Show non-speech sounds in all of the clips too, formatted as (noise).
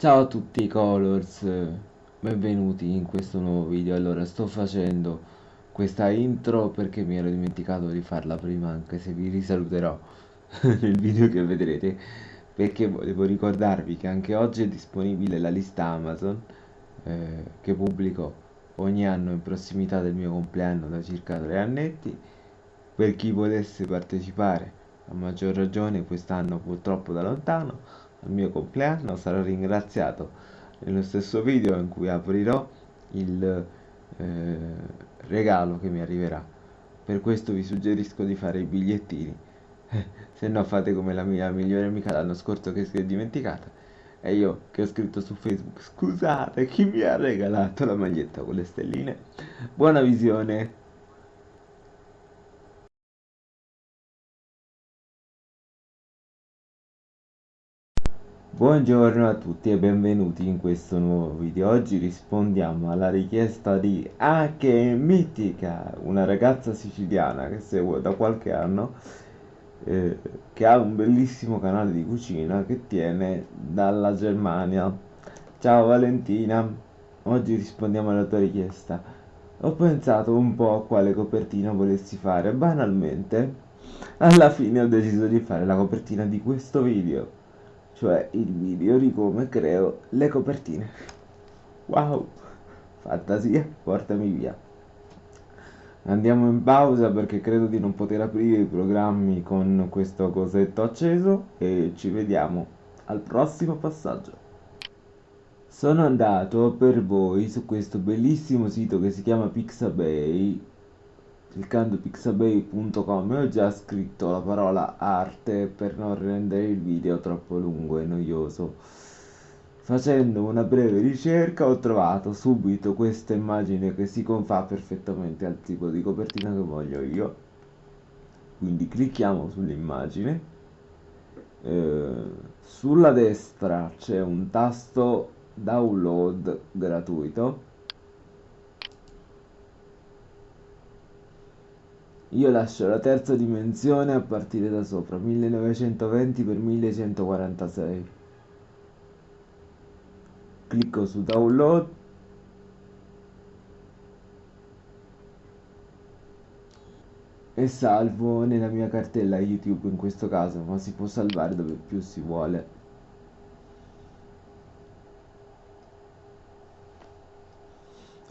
Ciao a tutti Colors, benvenuti in questo nuovo video. Allora, sto facendo questa intro perché mi ero dimenticato di farla prima, anche se vi risaluterò (laughs) nel video che vedrete, perché volevo ricordarvi che anche oggi è disponibile la lista Amazon eh, che pubblico ogni anno in prossimità del mio compleanno da circa tre annetti. Per chi volesse partecipare, a maggior ragione quest'anno purtroppo da lontano al mio compleanno sarò ringraziato. Nello stesso video in cui aprirò il eh, regalo che mi arriverà. Per questo vi suggerisco di fare i bigliettini. (laughs) Se no fate come la mia migliore amica l'anno scorso che si è dimenticata. E io che ho scritto su facebook scusate chi mi ha regalato la maglietta con le stelline? Buona visione Buongiorno a tutti e benvenuti in questo nuovo video. Oggi rispondiamo alla richiesta di Ake Mitica, una ragazza siciliana che seguo da qualche anno, eh, che ha un bellissimo canale di cucina che tiene dalla Germania. Ciao Valentina, oggi rispondiamo alla tua richiesta. Ho pensato un po' a quale copertina volessi fare, banalmente, alla fine ho deciso di fare la copertina di questo video cioè il video di come creo le copertine. Wow, fantasia, portami via. Andiamo in pausa perché credo di non poter aprire i programmi con questo cosetto acceso e ci vediamo al prossimo passaggio. Sono andato per voi su questo bellissimo sito che si chiama Pixabay cliccando pixabay.com ho già scritto la parola arte per non rendere il video troppo lungo e noioso. Facendo una breve ricerca ho trovato subito questa immagine che si confà perfettamente al tipo di copertina che voglio io. Quindi clicchiamo sull'immagine. Eh, sulla destra c'è un tasto download gratuito Io lascio la terza dimensione a partire da sopra, 1920 x 1146. Clicco su download. E salvo nella mia cartella YouTube in questo caso, ma si può salvare dove più si vuole.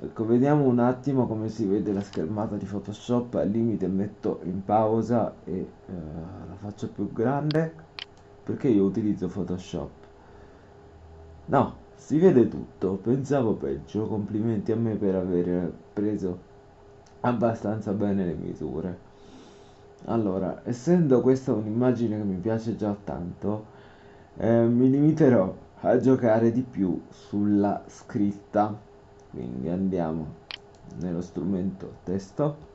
Ecco vediamo un attimo come si vede la schermata di photoshop. Al limite metto in pausa e eh, la faccio più grande perché io utilizzo photoshop. No si vede tutto. Pensavo peggio. Complimenti a me per aver preso abbastanza bene le misure. Allora essendo questa un'immagine che mi piace già tanto eh, mi limiterò a giocare di più sulla scritta quindi andiamo nello strumento testo.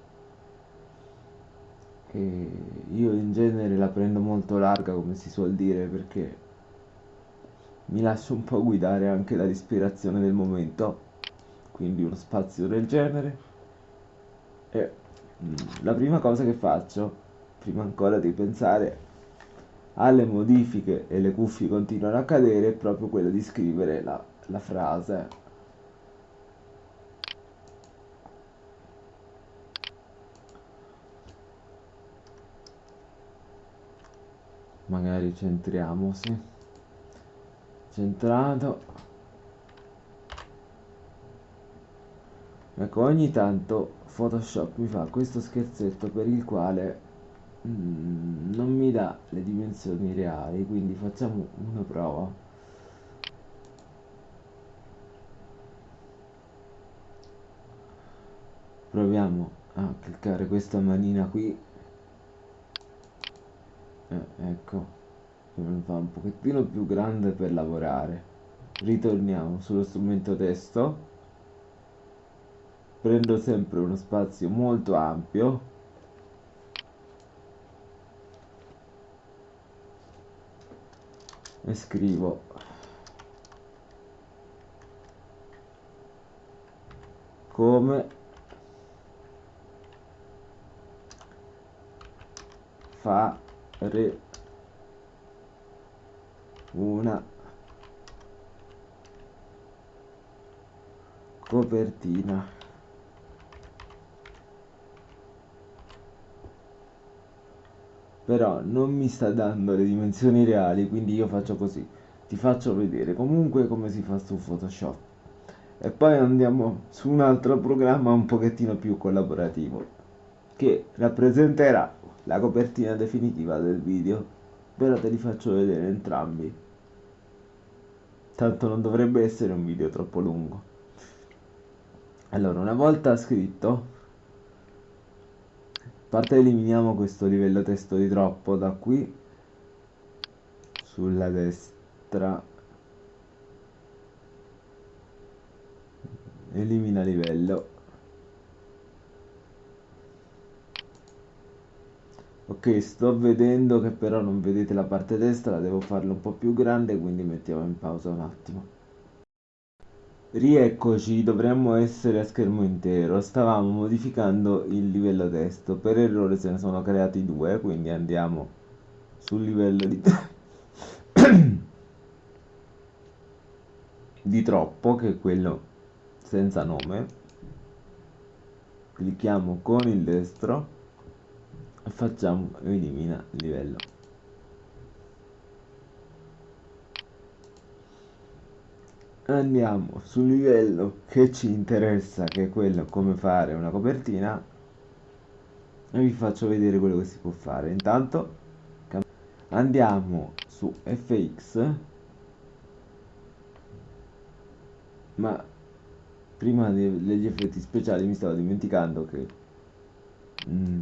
E io in genere la prendo molto larga come si suol dire perché mi lascio un po' guidare anche dall'ispirazione del momento. Quindi uno spazio del genere. E mm, la prima cosa che faccio prima ancora di pensare alle modifiche e le cuffie continuano a cadere è proprio quella di scrivere la, la frase magari centriamo sì. Centrato. Ecco ogni tanto photoshop mi fa questo scherzetto per il quale mm, non mi dà le dimensioni reali quindi facciamo una prova. Proviamo a cliccare questa manina qui eh, ecco fa un pochettino più grande per lavorare. Ritorniamo sullo strumento testo. Prendo sempre uno spazio molto ampio. E scrivo. Come? Fa re. Una. Copertina. Però non mi sta dando le dimensioni reali quindi io faccio così. Ti faccio vedere comunque come si fa su Photoshop. E poi andiamo su un altro programma un pochettino più collaborativo che rappresenterà la copertina definitiva del video. Però te li faccio vedere entrambi. Tanto non dovrebbe essere un video troppo lungo. Allora una volta scritto parte eliminiamo questo livello testo di troppo da qui sulla destra. Elimina livello ok sto vedendo che però non vedete la parte destra devo farlo un po' più grande quindi mettiamo in pausa un attimo Rieccoci, dovremmo essere a schermo intero. Stavamo modificando il livello testo. Per errore se ne sono creati due, quindi andiamo sul livello di, (coughs) di troppo, che è quello senza nome. Clicchiamo con il destro facciamo elimina livello. andiamo sul livello che ci interessa che è quello come fare una copertina. E vi faccio vedere quello che si può fare. Intanto andiamo su fx ma prima degli effetti speciali mi stavo dimenticando che mm,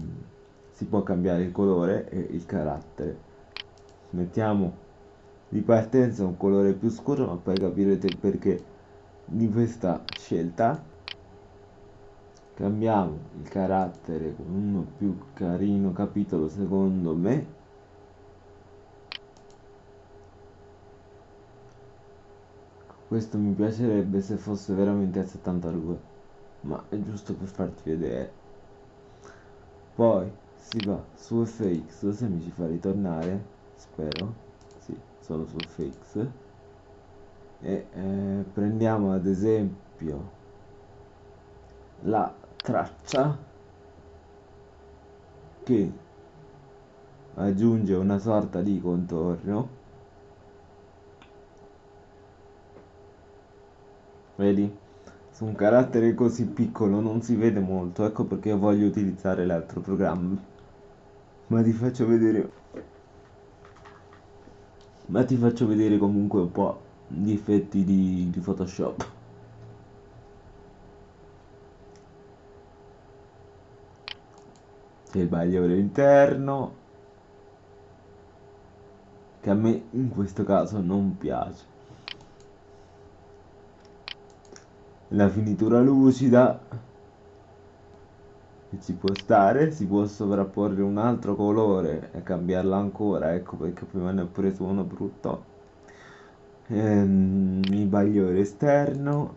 si può cambiare il colore e il carattere. Mettiamo di partenza un colore più scuro ma poi capirete il perché di questa scelta. Cambiamo il carattere con uno più carino capitolo secondo me. Questo mi piacerebbe se fosse veramente a 72 ma è giusto per farti vedere. Poi si va su fx se mi ci fa ritornare spero. Sono sul fix e eh, prendiamo ad esempio la traccia che aggiunge una sorta di contorno. Vedi? Su un carattere così piccolo non si vede molto ecco perché voglio utilizzare l'altro programma ma ti faccio vedere. Ma ti faccio vedere comunque un po' gli effetti di, di Photoshop. C'è il bagliore interno che a me in questo caso non piace. La finitura lucida ci può stare si può sovrapporre un altro colore e cambiarlo ancora ecco perché prima ne ho preso uno brutto. Ehm, il bagliore esterno.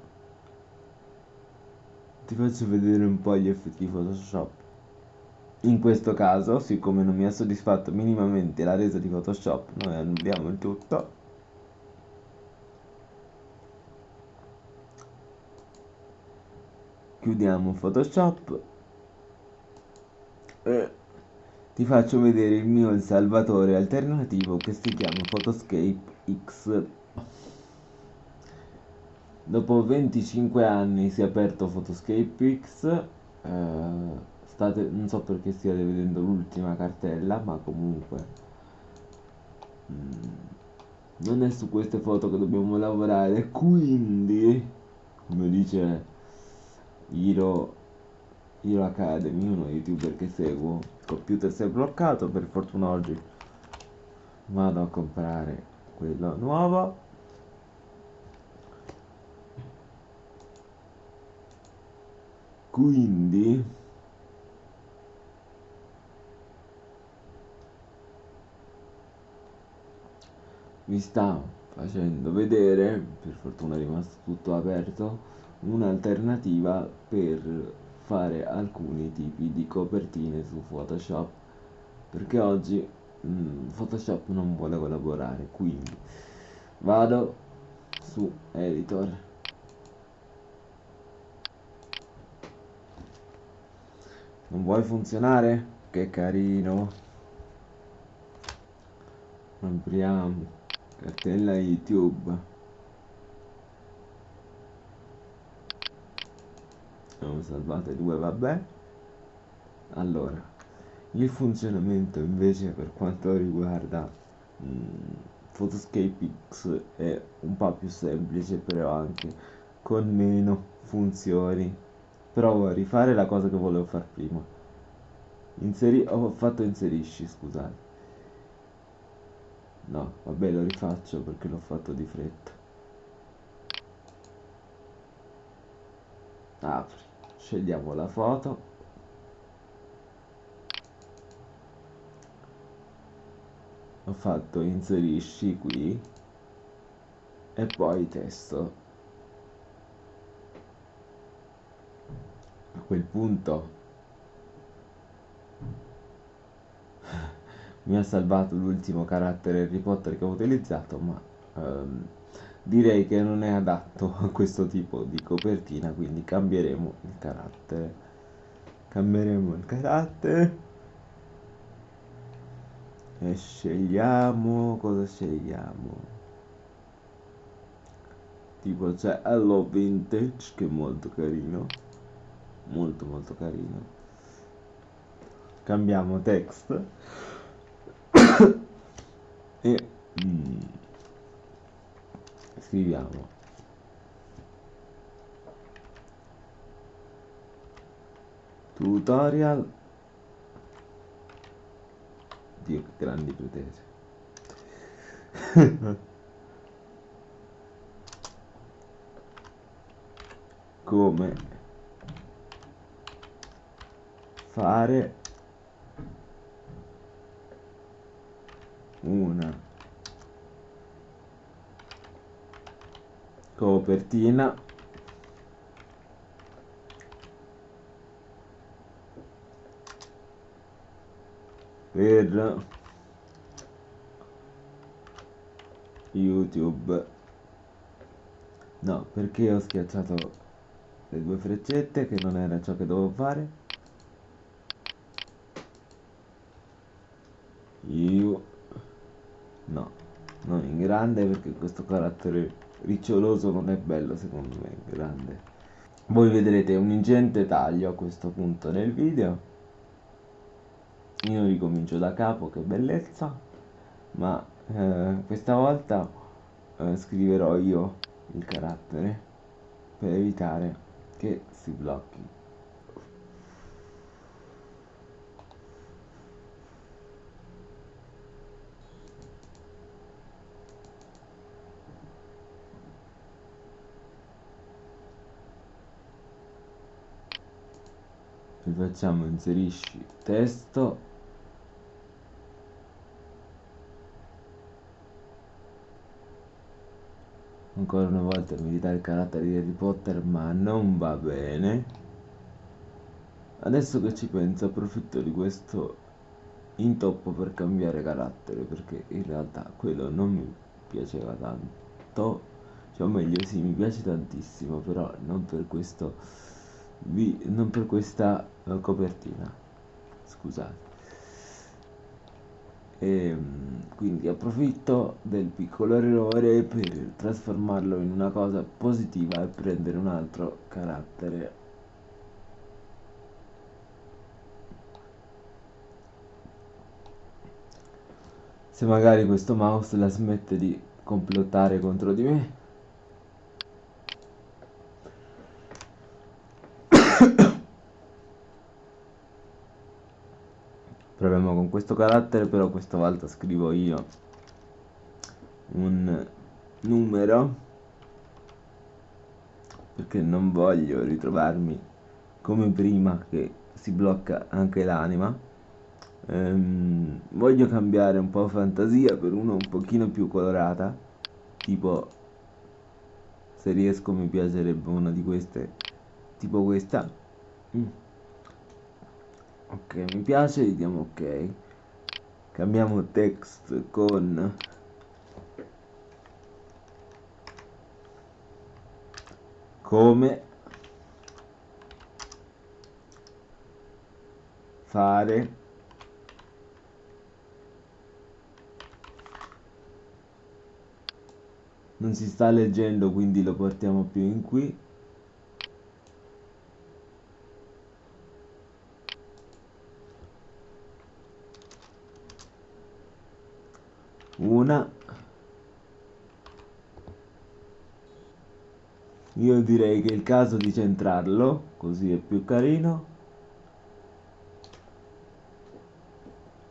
Ti faccio vedere un po' gli effetti photoshop. In questo caso siccome non mi ha soddisfatto minimamente la resa di photoshop noi annulliamo il tutto. Chiudiamo photoshop ti faccio vedere il mio salvatore alternativo che si chiama Photoscape X. Dopo 25 anni si è aperto Photoscape X eh, state, non so perché stiate vedendo l'ultima cartella ma comunque mm, non è su queste foto che dobbiamo lavorare quindi come dice Hiro Hero Academy, uno youtuber che seguo. Il computer si è bloccato, per fortuna oggi vado a comprare quello nuovo. Quindi vi sta facendo vedere, per fortuna è rimasto tutto aperto, un'alternativa per fare alcuni tipi di copertine su Photoshop perché oggi mm, Photoshop non vuole collaborare quindi vado su editor. Non vuoi funzionare? che carino. Apriamo. Cartella youtube. Abbiamo salvate due, vabbè. Allora, il funzionamento invece per quanto riguarda mh, mm, Photoscape X è un po' più semplice, però anche con meno funzioni. Provo a rifare la cosa che volevo fare prima. Inseri ho fatto inserisci, scusate. No, vabbè lo rifaccio perché l'ho fatto di fretta. Apri, scegliamo la foto. Ho fatto inserisci qui e poi testo. A quel punto (laughs) mi ha salvato l'ultimo carattere Harry Potter che ho utilizzato, ma ehm, direi che non è adatto a questo tipo di copertina, quindi cambieremo il carattere. Cambieremo il carattere e scegliamo cosa scegliamo. Tipo c'è Hello Vintage che è molto carino, molto molto carino. Cambiamo text (coughs) e scriviamo. Tutorial Dio che grandi pretese. (laughs) Come fare una copertina. Per youtube. No perché ho schiacciato le due freccette che non era ciò che dovevo fare. Io. No non in grande perché questo carattere riccioloso non è bello secondo me grande. Voi vedrete un ingente taglio a questo punto nel video. Io ricomincio da capo che bellezza. Ma eh, questa volta eh, scriverò io il carattere per evitare che si blocchi facciamo? Inserisci testo. Ancora una volta mi ridà il carattere di Harry Potter ma non va bene. Adesso che ci penso approfitto di questo intoppo per cambiare carattere perché in realtà quello non mi piaceva tanto. Cioè o meglio sì mi piace tantissimo però non per questo vi, non per questa uh, copertina scusate. E ehm, quindi approfitto del piccolo errore per trasformarlo in una cosa positiva e prendere un altro carattere. Se magari questo mouse la smette di complottare contro di me proviamo con questo carattere però questa volta scrivo io un numero perché non voglio ritrovarmi come prima che si blocca anche l'anima. Ehm, voglio cambiare un po' fantasia per uno un pochino più colorata tipo se riesco mi piacerebbe una di queste tipo questa. Mm ok mi piace diamo ok. Cambiamo text con come fare non si sta leggendo quindi lo portiamo più in qui una. Io direi che è il caso di centrarlo così è più carino.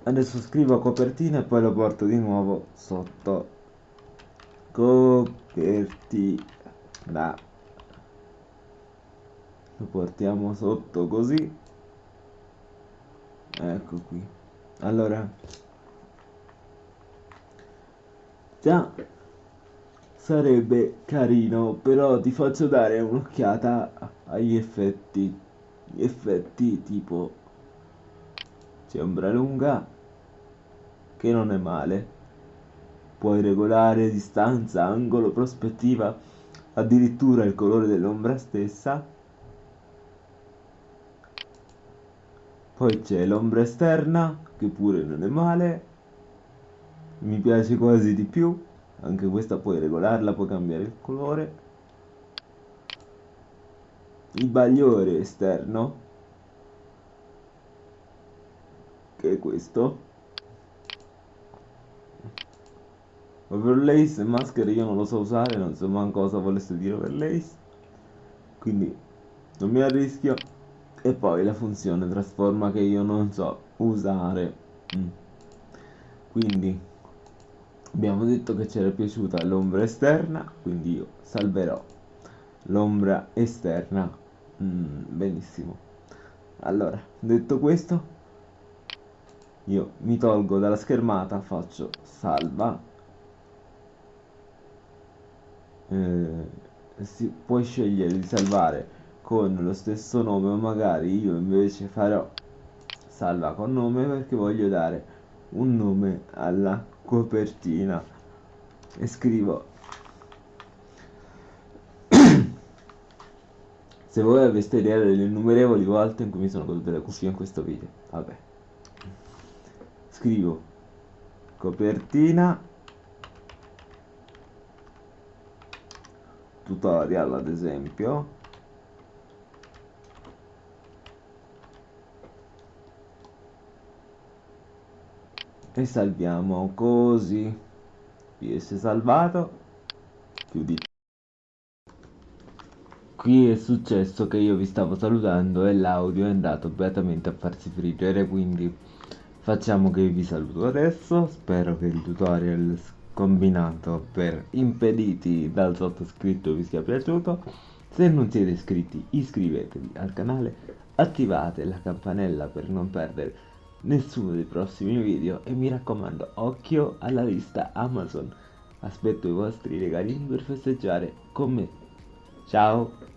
Adesso scrivo copertina e poi lo porto di nuovo sotto. Copertina. Lo portiamo sotto così. Ecco qui. Allora già sarebbe carino però ti faccio dare un'occhiata agli effetti gli effetti tipo c'è ombra lunga che non è male. Puoi regolare distanza angolo prospettiva addirittura il colore dell'ombra stessa. Poi c'è l'ombra esterna che pure non è male mi piace quasi di più. Anche questa puoi regolarla puoi cambiare il colore. Il bagliore esterno che è questo. Overlays e maschere io non lo so usare non so manco cosa volesse dire overlays. Quindi non mi arrischio. E poi la funzione trasforma che io non so usare. Mm. quindi abbiamo detto che c'era piaciuta l'ombra esterna quindi io salverò l'ombra esterna. Mm, benissimo. Allora detto questo io mi tolgo dalla schermata faccio salva. Eh, si, puoi scegliere di salvare con lo stesso nome o magari io invece farò salva con nome perché voglio dare un nome alla copertina. E scrivo se voi aveste idea delle innumerevoli volte in cui mi sono goduto le cuffie in questo video vabbè. Scrivo copertina tutorial ad esempio e salviamo così. Ps salvato? Chiudi qui è successo che io vi stavo salutando e l'audio è andato beatamente a farsi friggere quindi facciamo che vi saluto adesso. Spero che il tutorial combinato per impediti dal sottoscritto vi sia piaciuto. Se non siete iscritti iscrivetevi al canale attivate la campanella per non perdere nessuno dei prossimi video e mi raccomando occhio alla lista Amazon. Aspetto i vostri regalini per festeggiare con me. Ciao